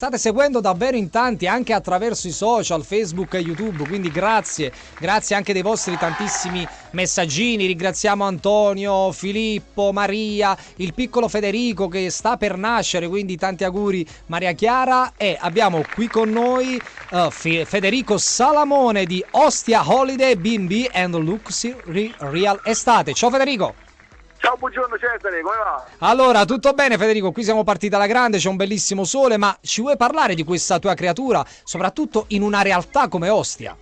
State seguendo davvero in tanti anche attraverso i social, Facebook e YouTube, quindi grazie, grazie anche dei vostri tantissimi messaggini. Ringraziamo Antonio, Filippo, Maria, il piccolo Federico che sta per nascere, quindi tanti auguri Maria Chiara e abbiamo qui con noi uh, Federico Salamone di Ostia Holiday B&B and Luxury Real Estate. Ciao Federico! Ciao, buongiorno Cesare, come va? Allora, tutto bene Federico, qui siamo partiti alla grande, c'è un bellissimo sole, ma ci vuoi parlare di questa tua creatura, soprattutto in una realtà come Ostia?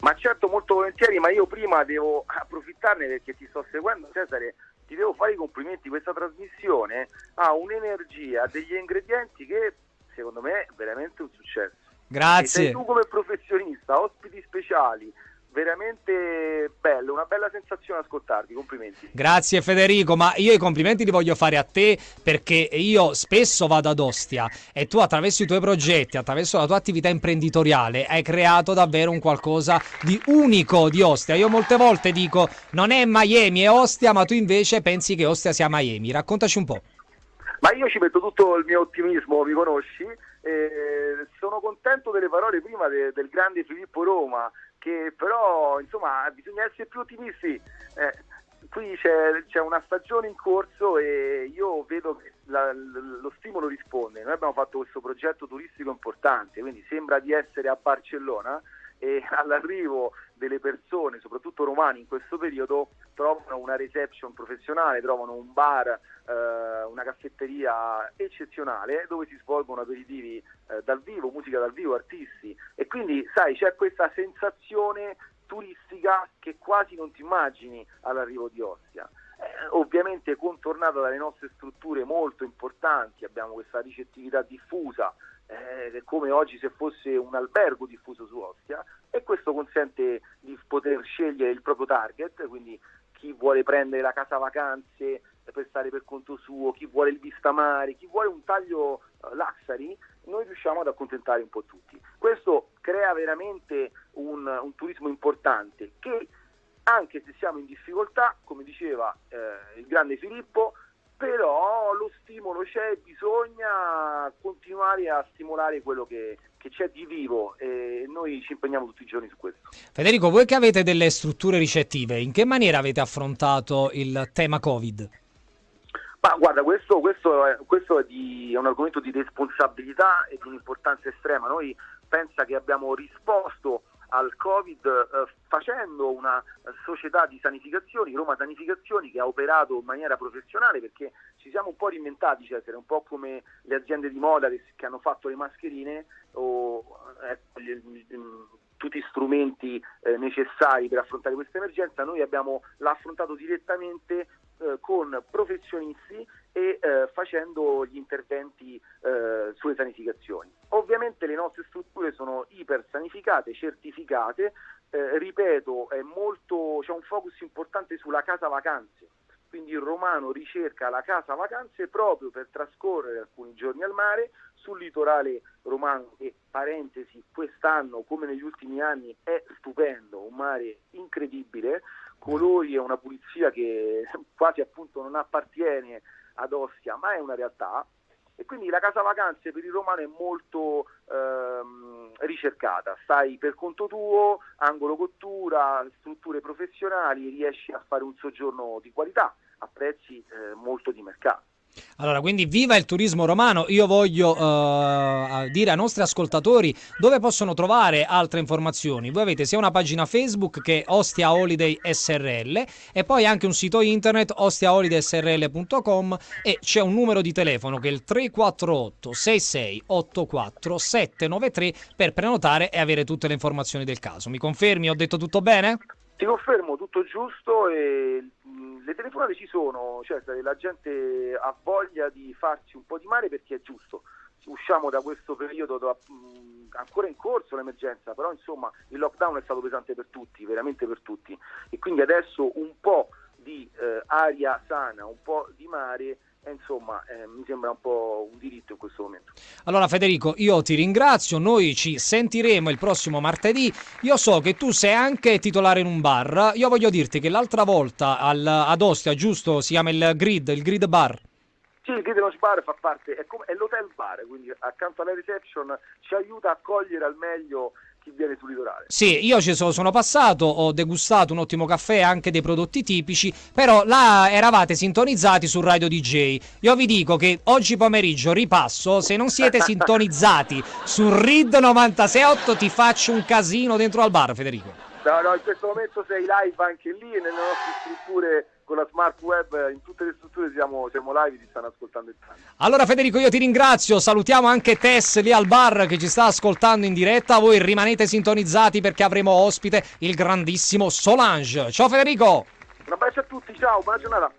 Ma certo, molto volentieri, ma io prima devo approfittarne perché ti sto seguendo Cesare, ti devo fare i complimenti, questa trasmissione ha un'energia, degli ingredienti che secondo me è veramente un successo. Grazie. E sei tu come professionista, ospiti speciali, veramente bello, una bella sensazione ascoltarti, complimenti. Grazie Federico, ma io i complimenti li voglio fare a te perché io spesso vado ad Ostia e tu attraverso i tuoi progetti, attraverso la tua attività imprenditoriale hai creato davvero un qualcosa di unico di Ostia. Io molte volte dico non è Miami, è Ostia, ma tu invece pensi che Ostia sia Miami. Raccontaci un po'. Ma io ci metto tutto il mio ottimismo, mi conosci? Eh, sono contento delle parole prima de, del grande Filippo Roma che però insomma bisogna essere più ottimisti. Eh, qui c'è, c'è, una stagione in corso e io vedo che la, lo stimolo risponde. Noi abbiamo fatto questo progetto turistico importante, quindi sembra di essere a Barcellona e all'arrivo delle persone, soprattutto romani in questo periodo, trovano una reception professionale, trovano un bar, eh, una caffetteria eccezionale dove si svolgono aperitivi eh, dal vivo, musica dal vivo, artisti e quindi sai c'è questa sensazione turistica che quasi non ti immagini all'arrivo di Ostia. Eh, ovviamente contornata dalle nostre strutture molto importanti, abbiamo questa ricettività diffusa, eh, come oggi se fosse un albergo diffuso su Ostia e questo consente di poter scegliere il proprio target, quindi chi vuole prendere la casa vacanze per stare per conto suo, chi vuole il vista mare, chi vuole un taglio uh, luxury, noi riusciamo ad accontentare un po' tutti. Questo crea veramente un, un turismo importante che anche se siamo in difficoltà, come diceva eh, il grande Filippo, però lo stimolo c'è, bisogna continuare a stimolare quello che, che, c'è di vivo e noi ci impegniamo tutti i giorni su questo. Federico, voi che avete delle strutture ricettive, in che maniera avete affrontato il tema Covid? Ma guarda, questo, questo, è, questo è, di, è, un argomento di responsabilità e di un'importanza estrema. Noi pensa che abbiamo risposto al Covid eh, facendo una società di sanificazioni, Roma Sanificazioni, che ha operato in maniera professionale perché ci siamo un po' reinventati, essere un po' come le aziende di moda che, che hanno fatto le mascherine o eh, gli, gli, tutti strumenti eh, necessari per affrontare questa emergenza, noi abbiamo, l'ha affrontato direttamente eh, con professionisti e eh, facendo gli interventi eh, sulle sanificazioni. Ovviamente le nostre strutture sono iper sanificate, certificate, eh, ripeto, molto, c'è un focus importante sulla casa vacanze, quindi il romano ricerca la casa vacanze proprio per trascorrere alcuni giorni al mare sul litorale romano che, parentesi, quest'anno come negli ultimi anni è stupendo, un mare incredibile, colori e una pulizia che quasi appunto non appartiene ad Ostia, ma è una realtà. E quindi la casa vacanze per il romano è molto ehm, ricercata, stai per conto tuo, angolo cottura, strutture professionali, riesci a fare un soggiorno di qualità a prezzi eh, molto di mercato. Allora, quindi viva il turismo romano. Io voglio uh, dire ai nostri ascoltatori dove possono trovare altre informazioni. Voi avete sia una pagina Facebook che Ostia Holiday SRL e poi anche un sito internet ostiaholidaysrl.com e c'è un numero di telefono che è il 348 6684 793 per prenotare e avere tutte le informazioni del caso. Mi confermi? Ho detto tutto bene? Ti confermo tutto giusto e mm, le telefonate ci sono, cioè la gente ha voglia di farci un po' di male perché è giusto. Usciamo da questo periodo da, mm, ancora in corso l'emergenza, però insomma il lockdown è stato pesante per tutti, veramente per tutti. E quindi adesso un po' di eh, aria sana, un po' di mare insomma eh, mi sembra un po' un diritto in questo momento. Allora Federico, io ti ringrazio, noi ci sentiremo il prossimo martedì, io so che tu sei anche titolare in un bar, io voglio dirti che l'altra volta al, ad Ostia, giusto, si chiama il Grid, il Grid Bar? Sì, il Grideno's Bar fa parte, è, come, è l'hotel bar, quindi accanto alla reception ci aiuta a cogliere al meglio chi viene sul litorale. Sì, io ci sono, sono passato, ho degustato un ottimo caffè e anche dei prodotti tipici, però là eravate sintonizzati su Radio DJ. Io vi dico che oggi pomeriggio ripasso, se non siete sintonizzati su RID 968 ti faccio un casino dentro al bar, Federico. No, no, in questo momento sei live anche lì nelle nostre strutture con la smart web, in tutte le strutture siamo, siamo live, ti stanno ascoltando in tanti. Allora Federico io ti ringrazio, salutiamo anche Tess lì al bar che ci sta ascoltando in diretta, voi rimanete sintonizzati perché avremo ospite il grandissimo Solange. Ciao Federico! Un abbraccio a tutti, ciao, buona giornata.